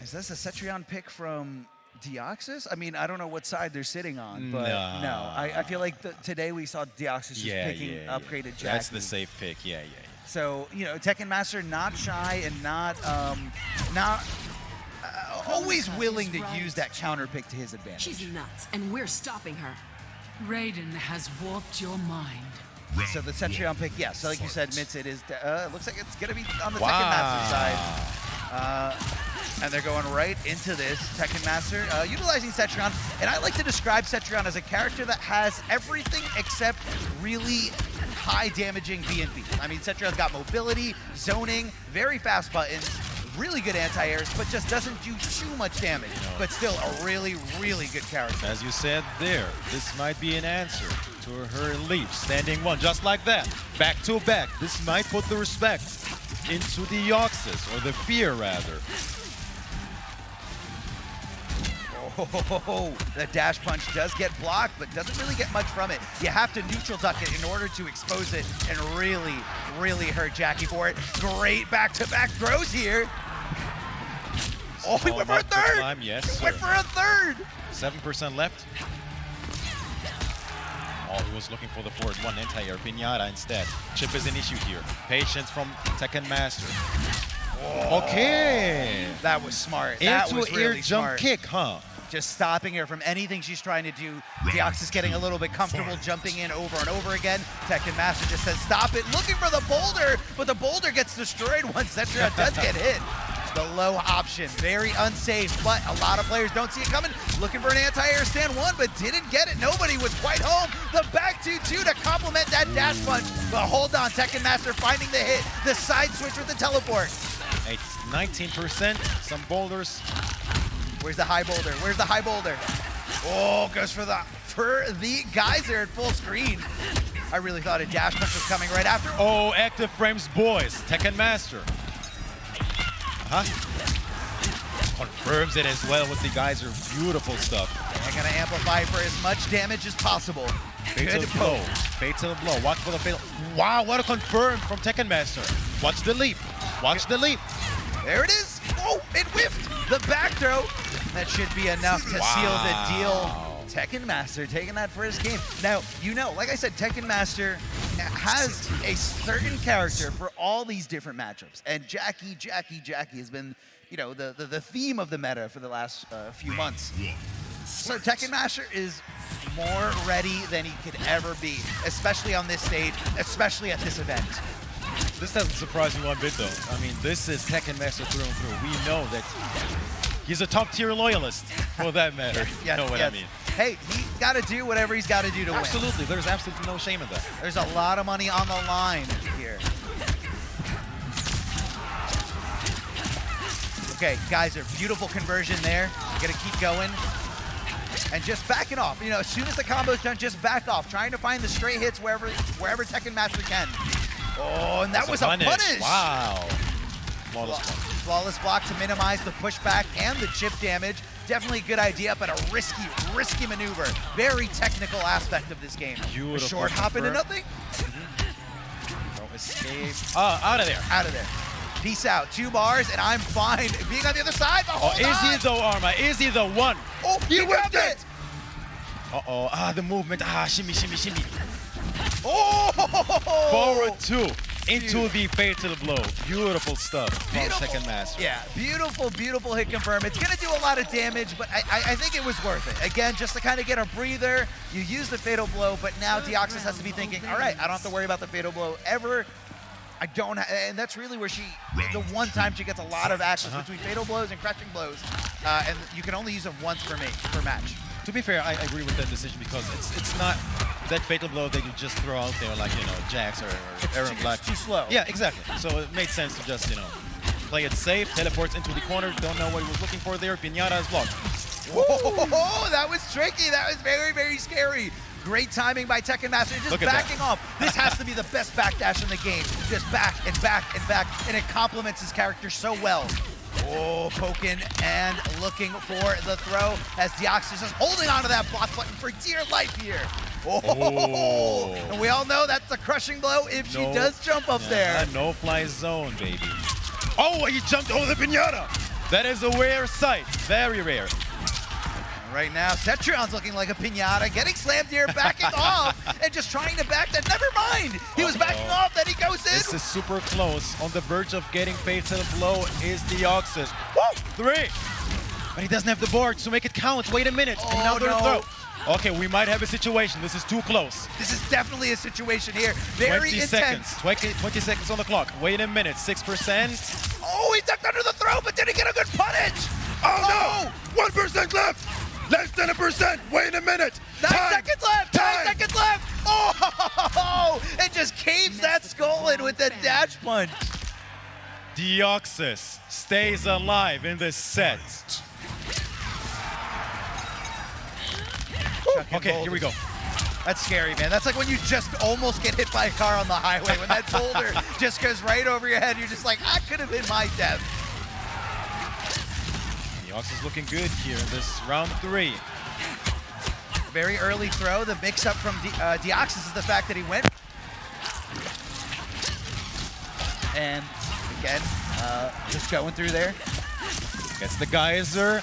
Is this a Cetrion pick from Deoxys? I mean, I don't know what side they're sitting on, but Nah. no. I, I feel like the, today we saw Deoxys just yeah, picking yeah, yeah. upgraded Jackie. That's the safe pick. Yeah, yeah, yeah. So you know, Tekken Master not shy and not um, not uh, always willing to use that counter pick to his advantage. She's nuts, and we're stopping her. Raiden has warped your mind. So the Cetrion pick, yes. So like you said, Mitz, it is. Uh, looks like it's gonna be on the Wow. Tekken Master side. Uh, and they're going right into this Tekken Master, uh, utilizing Cetrion. And I like to describe Cetrion as a character that has everything except really high damaging B&B. I mean, Cetrion's got mobility, zoning, very fast buttons, really good anti-airs, but just doesn't do too much damage. But still a really, really good character. As you said there, this might be an answer to her leap. Standing one, just like that. Back to back. This might put the respect into Deoxys, or the fear rather. Oh, the dash punch does get blocked, but doesn't really get much from it. You have to neutral duck it in order to expose it and really, really hurt Jackie for it. Great back-to-back throws here. Oh, he went for a third! climb, yes, He went for a third! 7% left. Oh, he was looking for the forward one anti-air pinata instead. Chip is an issue here. Patience from Tekken Master. Okay. That was smart. That Into was ear really jump smart. kick, huh? Just stopping her from anything she's trying to do. Deoxys getting a little bit comfortable jumping in over and over again. Tekken Master just says stop it, looking for the boulder, but the boulder gets destroyed once Cetrion does get hit. The low option, very unsafe, but a lot of players don't see it coming. Looking for an anti-air stand one, but didn't get it. Nobody was quite home. The back 2-2 to complement that dash punch. But hold on, Tekken Master finding the hit. The side switch with the teleport. It's 19%. Some boulders. Where's the high boulder? Where's the high boulder? Oh, goes for the for the geyser at full screen. I really thought a dash punch was coming right after. Oh, active frames boys. Tekken Master. Huh? Confirms it as well with the geyser. Beautiful stuff. They're gonna amplify for as much damage as possible. Fatal Good blow. Fatal blow. Watch for the fatal. Wow, what a confirm from Tekken Master. Watch the leap. Watch the leap. There it is. Oh, it whiffed. The back throw. That should be enough to seal the deal. Wow. Tekken Master taking that first game. Now, you know, like I said, Tekken Master has a certain character for all these different matchups. And Jackie, Jackie, Jackie has been, you know, the, the, the theme of the meta for the last uh, few months. So Tekken Master is more ready than he could ever be, especially on this stage, especially at this event. This doesn't surprise me one bit though. I mean, this is Tekken Master through and through. We know that he's a top tier loyalist for that matter. Yes, you know what yes. I mean? Hey, he's got to do whatever he's got to do to win. Absolutely. There's absolutely no shame in that. There's a lot of money on the line here. Okay, guys, a beautiful conversion there. Gonna keep going. And just backing off. You know, as soon as the combo's done, just back off. Trying to find the straight hits wherever wherever Tekken Master can. Oh, and that That's was a punish. Wow. Flawless one. Flawless block to minimize the pushback and the chip damage. Definitely a good idea, but a risky, risky maneuver. Very technical aspect of this game. A short hop into nothing. No escape. Ah, out of there. out of there. Peace out. Two bars, and I'm fine. Being on the other side, but Oh, is he the Arma? Is he the one? Oh, he, grabbed whipped it. Uh-oh. Ah, the movement. Ah, shimmy, shimmy, shimmy. Oh! Forward two. Into the fatal blow. Beautiful stuff from Beautiful. Tekken Master. Yeah, beautiful, beautiful hit confirm. It's gonna do a lot of damage, but I, I, I think it was worth it. Again, just to kind of get a breather, you use the fatal blow, but now Deoxys has to be thinking, all right, I don't have to worry about the fatal blow ever. I don't, and that's really where she, the one time she gets a lot of access Uh-huh. between fatal blows and crushing blows, uh, and you can only use them once per, ma- per match. To be fair, I agree with that decision because it's it's not that fatal blow that you just throw out there like, you know, Jax or, or Erron Black. too slow. Yeah, exactly. So it made sense to just, you know, play it safe, teleports into the corner, don't know what he was looking for there, Pinata is blocked. Oh, that was tricky. That was very, very scary. Great timing by Tekken Master. Just Look that. backing off. This has to be the best backdash in the game. Just back and back and back. And it complements his character so well. Oh, poking and looking for the throw as Deoxys is holding onto that block button for dear life here. Oh, Oh. and we all know that's a crushing blow if she does jump up Yeah, there. No fly zone, baby. Oh, he jumped over the pinata. That is a rare sight. Very rare. Right now, Cetrion's looking like a pinata, getting slammed here, backing off, and just trying to back that. Never mind. He was backing Uh-oh. off, then he goes in. This is super close. On the verge of getting fatal blow is Deoxys. Woo! Three. But he doesn't have the board so make it count. Wait a minute. Oh, Another no. throw. Okay, we might have a situation. This is too close. This is definitely a situation here. Very 20 intense. seconds. 20, 20 seconds on the clock. Wait a minute. 6%. Oh, he ducked under the throw, but did he get a good punish? Oh no! Oh. One percent left. Less than a percent. Wait a minute. Nine Time. seconds left. Nine seconds left. Oh, it just caves that skull in with that dash punch. Deoxys stays alive in this set. Okay, here we go. That's scary, man. That's like when you just almost get hit by a car on the highway. When that boulder just goes right over your head, you're just like, I could have been my death. Deoxys looking good here in this round three. Very early throw. The mix-up from De uh, Deoxys is the fact that he went. And again, uh, just going through there. Gets the geyser.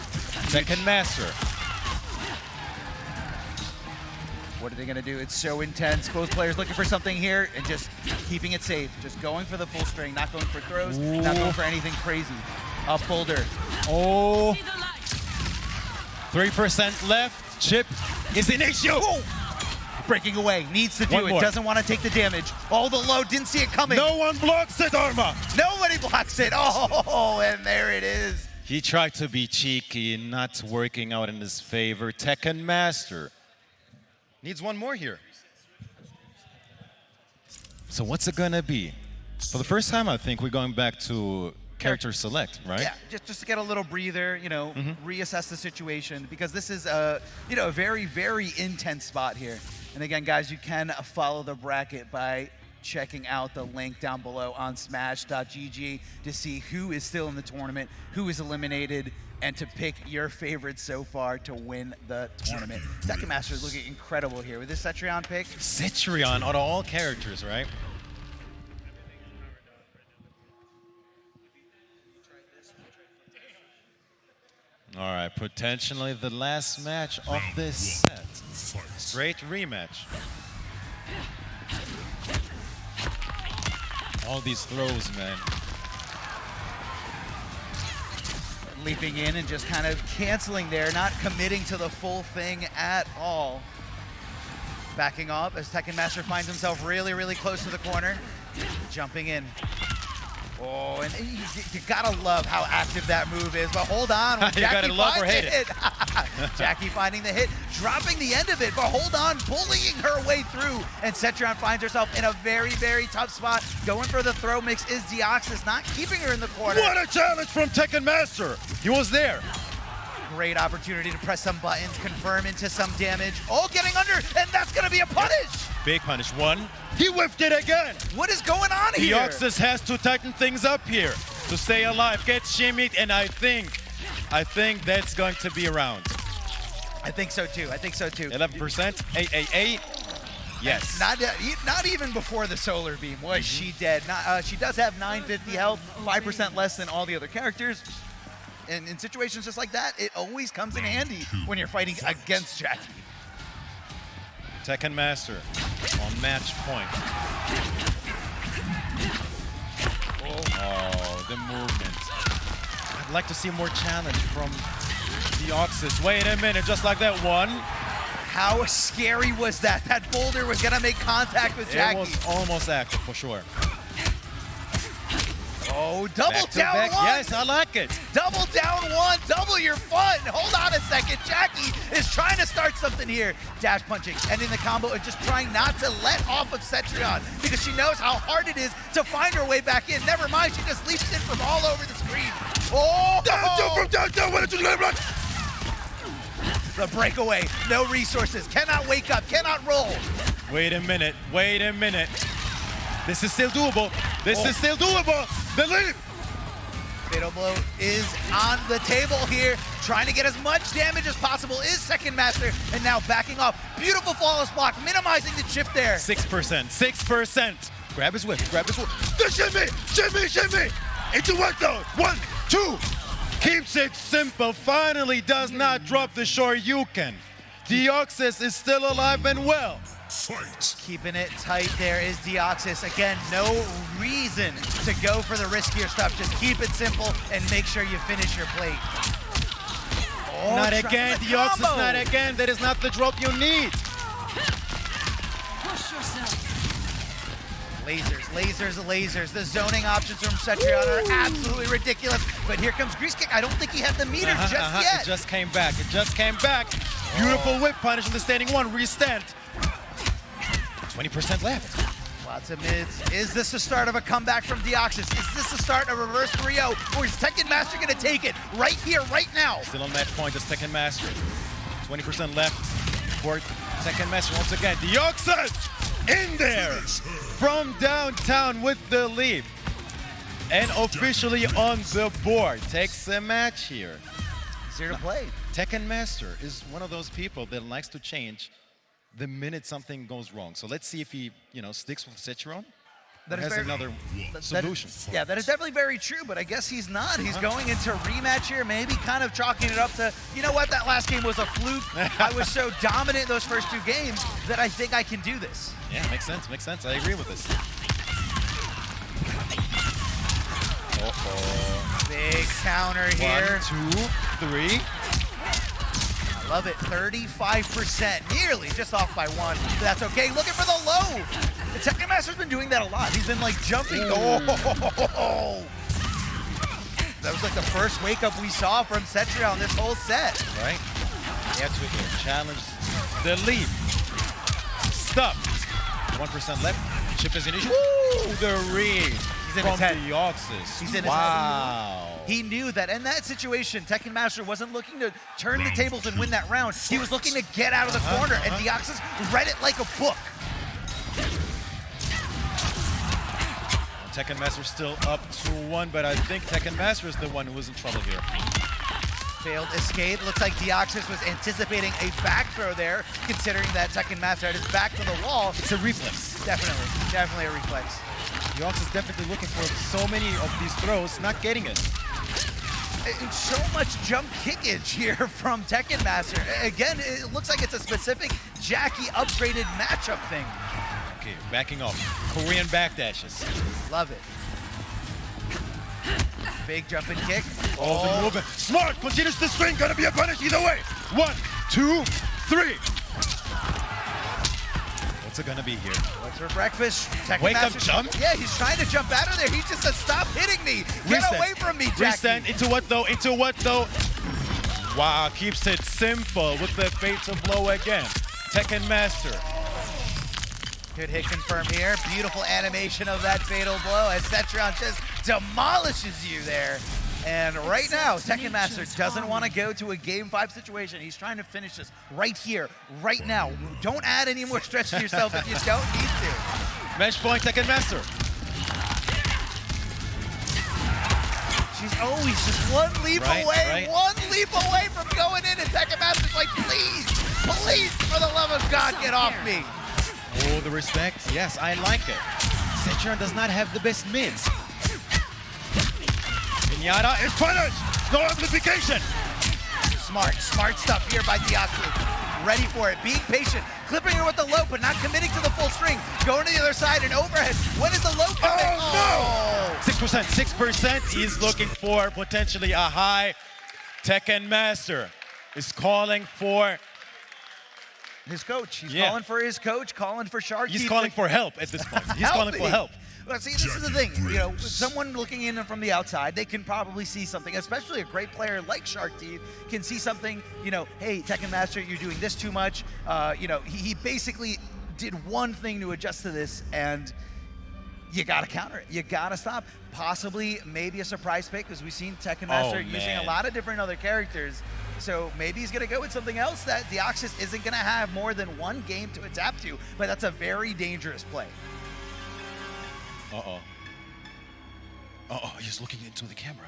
Second master. What are they going to do? It's so intense. Both players looking for something here and just keeping it safe. Just going for the full string, not going for throws, not going for anything crazy. Up boulder. Oh, See the light. 3% left. Chip is in issue. Breaking away. Needs to do One it. more. Doesn't want to take the damage. All the low. Didn't see it coming. No one blocks it, Arma. Nobody blocks it. Oh, and there it is. He tried to be cheeky, not working out in his favor. Tekken Master. Needs one more here. So what's it gonna be? For the first time, I think we're going back to character select, right? Yeah, just, just to get a little breather, you know, mm-hmm. reassess the situation because this is a, you know, a very, very intense spot here. And again, guys, you can follow the bracket by checking out the link down below on smash.gg to see who is still in the tournament, who is eliminated, and to pick your favorites so far to win the tournament. Tekken Master is looking incredible here with this Cetrion pick. Cetrion of all characters, right? All right, potentially the last match of this set. Great rematch. All these throws, man. leaping in and just kind of canceling there, not committing to the full thing at all. Backing up as Tekken Master finds himself really, really close to the corner. Jumping in. Oh, and you, you gotta love how active that move is, but hold on. You gotta Jackie love or hate it. Jackie finding the hit, dropping the end of it, but hold on, bullying her way through. And Cetrion finds herself in a very, very tough spot. Going for the throw mix is Deoxys, not keeping her in the corner. What a challenge from Tekken Master! He was there. Great opportunity to press some buttons, confirm into some damage. Oh, getting under, and that's gonna be a punish. Big punish. One. He whiffed it again. What is going on here? Deoxys has to tighten things up here to stay alive. Get shimmied, and I think, I think that's going to be around. I think so too. I think so too. 11%, 888. Yes. Not, not even before the solar beam was she dead. Not, uh, she does have 950 health, 5% less than all the other characters. And in situations just like that, it always comes in handy when you're fighting against Jackie. Tekken Master on match point. Oh, the movement. I'd like to see more challenge from Deoxys. Wait a minute, just like that one. How scary was that? That boulder was gonna make contact with It Jackie. was almost active for sure. Oh, double Back down back. one. Yes, I like it. Double down one, double your fun. Hold on a second. Jackie is trying to start something here. Dash punching, ending the combo, and just trying not to let off of Cetrion because she knows how hard it is to find her way back in. Never mind, she just leaps in from all over the screen. Oh! down oh! from downtown. Why don't you let run? The breakaway, no resources, cannot wake up, cannot roll. Wait a minute. Wait a minute. This is still doable. This Oh. is still doable. The lead. Fatal Blow is on the table here, trying to get as much damage as possible, is Tekken Master, and now backing off. Beautiful flawless block, minimizing the chip there. 6%. 6%. Grab his whip. Grab his whip. The shimmy, shimmy, shimmy. Into what zone? One, two. Keeps it simple. Finally does not drop the Shoryuken. Deoxys is still alive and well. Fight. Keeping it tight there is Deoxys. Again, no reason to go for the riskier stuff. Just keep it simple and make sure you finish your plate. Oh, not again, the Deoxys, combo. not again. That is not the drop you need. Push yourself. Lasers, lasers, lasers. The zoning options from Cetrion are absolutely ridiculous. But here comes Grease Kick. I don't think he had the meter Uh-huh, just uh-huh. yet. It just came back. It just came back. Beautiful whip punish on the standing one. Restand. 20% left. Lots of mids. Is this the start of a comeback from Deoxys? Is this the start of a reverse 3-0? Or is Tekken Master going to take it right here, right now? Still on match point is Tekken Master. 20% left for Tekken Master once again. Deoxys in there from downtown with the lead. And officially on the board. Takes the match here. Zero to play. Tekken Master is one of those people that likes to change the minute something goes wrong. So let's see if he, you know, sticks with Cetrion. That That is has very- another That- solution. yeah, that is definitely very true, but I guess he's not. He's going into rematch here, maybe kind of chalking it up to, you know what, that last game was a fluke. I was so dominant those first two games that I think I can do this. Yeah, makes sense, makes sense. I agree with this. Uh-oh. Big counter here. One, two, three. Love it. 35%, nearly just off by one. But that's okay. Looking for the low. The Tekken Master's been doing that a lot. He's been like jumping. Oh. That was like the first wake up we saw from Cetrion this whole set. right? He had to uh, challenge the leap. Stop. 1% left. Chip is initial. Woo! The read in from his head. Deoxys. He's in his head. wow. He knew that in that situation, Tekken Master wasn't looking to turn the tables and win that round. He was looking to get out of the Uh-huh, corner, and uh-huh. Deoxys read it like a book. Tekken Master still up to one, but I think Tekken Master is the one who was in trouble here. Failed escape. Looks like Deoxys was anticipating a back throw there, considering that Tekken Master had his back to the wall. It's a reflex. Definitely, definitely a reflex. Deoxys definitely looking for so many of these throws, not getting it. And so much jump kickage here from Tekken Master. Again, it looks like it's a specific Jackie upgraded matchup thing. Okay, backing off. Korean backdashes. Love it. Big jump and kick. All the oh. movement. Smart continues to swing. Gonna be a punish either way. One, two, three. What's it gonna be here? What's for breakfast? Tekken Wake up jump? Yeah, he's trying to jump out of there. He just said, stop hitting me. Get Reset. away from me, Jackie. Reset. Into what though? Into what though? Wow, keeps it simple with the fatal blow again. Tekken Master. Good hit confirmed here. Beautiful animation of that fatal blow as Cetrion just demolishes you there. And right now, Tekken Master doesn't want to go to a game five situation. He's trying to finish this right here, right now. Don't add any more stretch to yourself if you don't need to. Match point, Tekken Master. She's always just one leap Right, away, right. one leap away from going in, and Tekken Master's like, please, please, for the love of God, get off me. Oh, the respect. Yes, I like it. Cetrion does not have the best mids. Pinata is punished. No amplification. Smart, smart stuff here by Deoxys. Ready for it, being patient, clipping her with the low, but not committing to the full string. Going to the other side and overhead. When is the low oh, coming? Oh, no! 6%, 6%. He's looking for potentially a high. Tekken Master is calling for, His coach. He's Yeah. calling for his coach, calling for Sharky. he's calling for help at this point. He's calling for help. Well, see, this is the thing. You know, someone looking in from the outside, they can probably see something. Especially a great player like Shark Teeth can see something. You know, hey, Tekken Master, you're doing this too much. Uh, you know, he, he basically did one thing to adjust to this, and you got to counter it. You got to stop. Possibly, maybe a surprise pick, because we've seen Tekken Master using a lot of different other characters. So maybe he's going to go with something else that Deoxys isn't going to have more than one game to adapt to. But that's a very dangerous play. Uh-oh. Uh-oh, he's looking into the camera.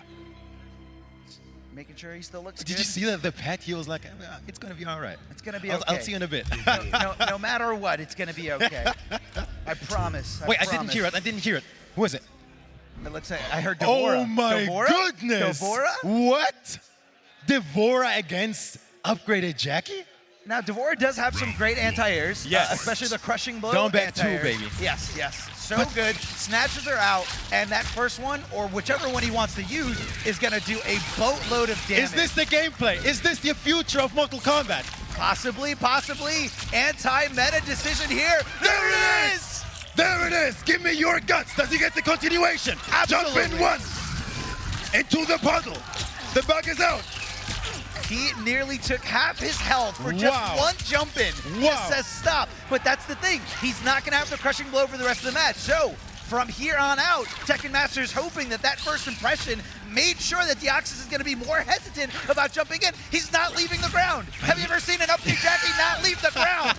Making sure he still looks good. Did good. you see that the pet? He was like, "Uh, it's gonna be all right. It's gonna be I'll, I'll see you in a bit. no, no matter what, it's gonna be okay. I promise. I Wait, I didn't hear it. I didn't hear it. Who is it? Let's say I heard D'Vorah. Oh my D'Vorah? goodness! D'Vorah? What? D'Vorah against upgraded Jackie? Now D'Vorah does have some great anti-airs. uh, especially the crushing blow. Down back two, baby. Yes, yes. So good. Snatches her out, and that first one, or whichever one he wants to use, is gonna do a boatload of damage. Is this the gameplay? Is this the future of Mortal Kombat? possibly, possibly anti-meta decision here? There it is! There it is. Give me your guts. Does he get the continuation? Absolutely. Jump in once. Into the puddle. The bug is out. He nearly took half his health for just Wow. one jump in. Wow. Just says stop. But that's the thing. He's not going to have the crushing blow for the rest of the match. So from here on out, Tekken Master's hoping that that first impression made sure that Deoxys is going to be more hesitant about jumping in. He's not leaving the ground. Have you ever seen an upbeat Jackie not leave the ground?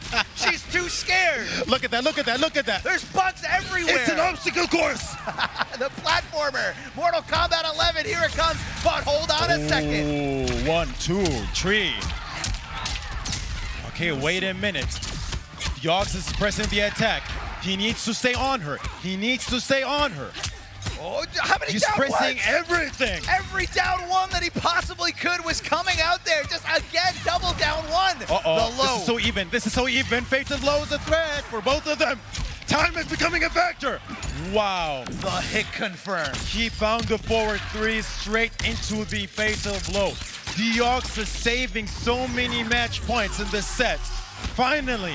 She's too scared. Look at that, look at that, look at that. There's bugs everywhere. It's an obstacle course. the platformer. Mortal Kombat 11, here it comes. But hold on a second. Ooh, one, two, three. Okay, wait a minute. Yox is pressing the attack. He needs to stay on her. He needs to stay on her. Oh, how many He's down pressing ones? everything. Every down one that he possibly could was coming out there. Just again, double down one. Uh-oh, The low. this is so even. This is so even. Fate Fatal Low is a threat for both of them. Time is becoming a factor. Wow. the hit confirmed. He found the forward three straight into the fatal blow. Deoxys saving so many match points in this set. Finally,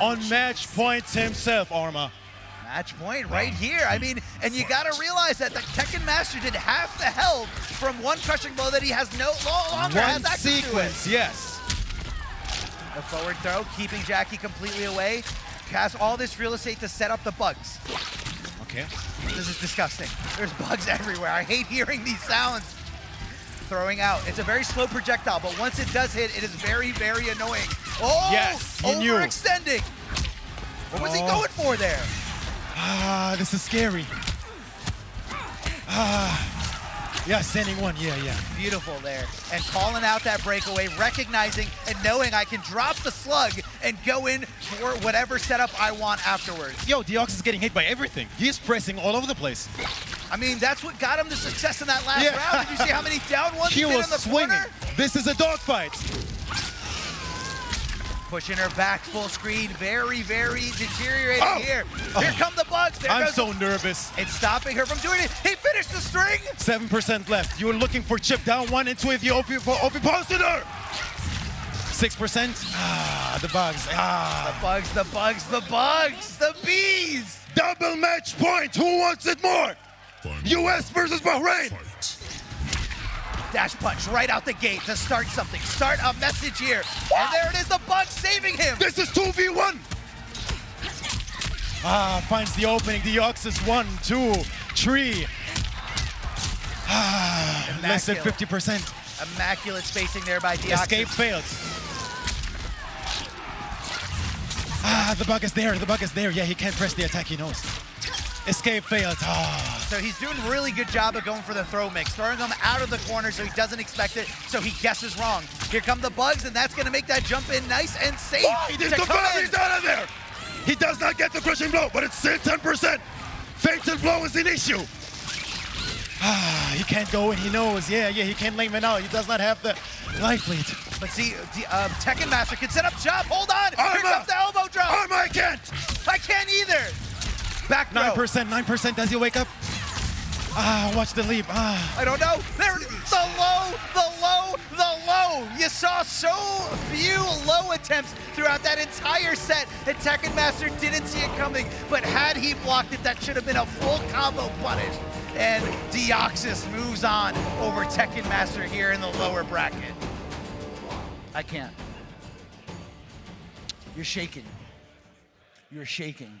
on match points himself, Arma. Match point right here. I mean, and you got to realize that the Tekken Master did half the health from one crushing blow that he has no longer One has access sequence, yes. to it. The forward throw, keeping Jackie completely away. Has all this real estate to set up the bugs. Okay. This is disgusting. There's bugs everywhere. I hate hearing these sounds. Throwing out. It's a very slow projectile, but once it does hit, it is very, very annoying. Oh, Yes, he knew. overextending. What was he Oh. going for there? Ah, this is scary. Ah, yeah, sending one. Yeah, yeah. Beautiful there. And calling out that breakaway, recognizing and knowing I can drop the slug and go in for whatever setup I want afterwards. Yo, Deoxys getting hit by everything. He's pressing all over the place. I mean, that's what got him the success in that last Yeah. round. Did you see how many down ones He he did was in the swinging. corner? This is a dogfight. Pushing her back full screen. Very, very deteriorating Oh. here. Here come the bugs. There I'm goes so nervous. It's stopping her from doing it. He finished the string. 7% left. You were looking for chip down one and into the OP for OP Posted her. 6%. Ah, the bugs. Ah. The bugs, the bugs, the bugs, the bees. Double match point. Who wants it more? U.S. versus Bahrain. Dash punch right out the gate to start something. Start a message here. And there it is, the bug saving him. This is 2v1. Ah, finds the opening. Deoxys one, two, three. Ah, less than 50%. Immaculate spacing there by Deoxys. Escape failed. Ah, the bug is there. The bug is there. Yeah, he can't press the attack. He knows. Escape failed. Ah. So he's doing a really good job of going for the throw mix, throwing him out of the corner so he doesn't expect it, so he guesses wrong. Here come the bugs, and that's going to make that jump in nice and safe. Oh, he did the come He's out of there. He does not get the crushing blow, but it's still 10%. Fatal blow is an issue. Ah, he can't go and he knows. Yeah, yeah, he can't lame it out. He does not have the life lead. But see, the, um, Tekken Master can set up shop. Hold on. Here Arma. comes the elbow drop. Arma, I can't. I can't either. Back 9%, 9%. Does he wake up? Ah, watch the leap. Ah. I don't know. There, the low, the low, the low. You saw so few low attempts throughout that entire set, and Tekken Master didn't see it coming. But had he blocked it, that should have been a full combo punish. And Deoxys moves on over Tekken Master here in the lower bracket. I can't. You're shaking. You're shaking.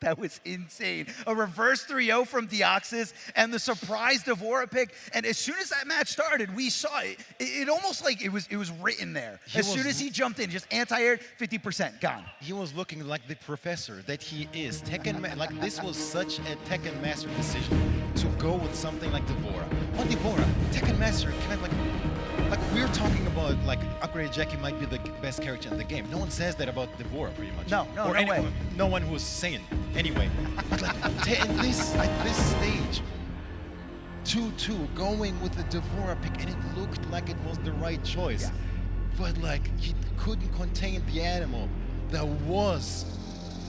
That was insane. A reverse 3-0 from Deoxys and the surprise D'Vorah pick. And as soon as that match started, we saw it. It, it almost like it was it was written there. He as soon as he jumped in, just anti-aired, 50%, gone. He was looking like the professor that he is. Tekken, like this was such a Tekken Master decision to go with something like D'Vorah. On D'Vorah, Tekken Master kind of like, like we're talking about like upgraded Jackie might be the best character in the game. No one says that about D'Vorah, pretty much. No, no, or no way. no one who's sane. Anyway, but like t- this at this stage, 2-2 going with the D'Vorah pick, and it looked like it was the right choice. Yeah. But like he couldn't contain the animal that was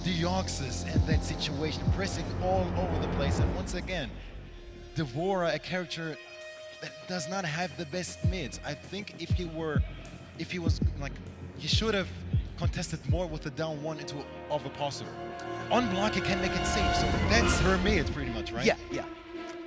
Deoxys in that situation, pressing all over the place. And once again, D'Vorah, a character that does not have the best mids. I think if he were, if he was like, he should have contested more with the down one into of a possible. On block, he can make it safe. So that's her mid, pretty much, right? Yeah, yeah.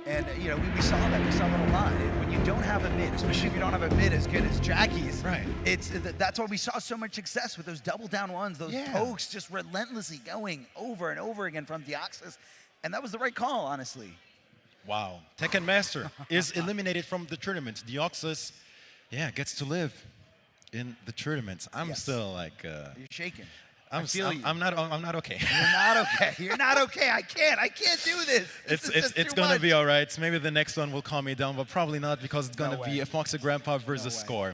And, you know, we, we saw that. We saw that a lot. And When you don't have a mid, especially if you don't have a mid as good as Jackie's, Right. it's that's why we saw so much success with those double down ones, those Yeah. pokes just relentlessly going over and over again from Deoxys. And that was the right call, honestly. Wow. Tekken Master is eliminated from the tournament. Deoxys, yeah, gets to live in the tournaments. I'm Yes. still like, uh, You're shaking. I'm, I s- feel I'm. I'm not, I'm not okay. You're not okay. You're not okay. I can't. I can't do this. This it's is it's it's gonna much. be all right. Maybe the next one will calm me down, but probably not because it's gonna No be a Foxy Grandpa versus way. Score.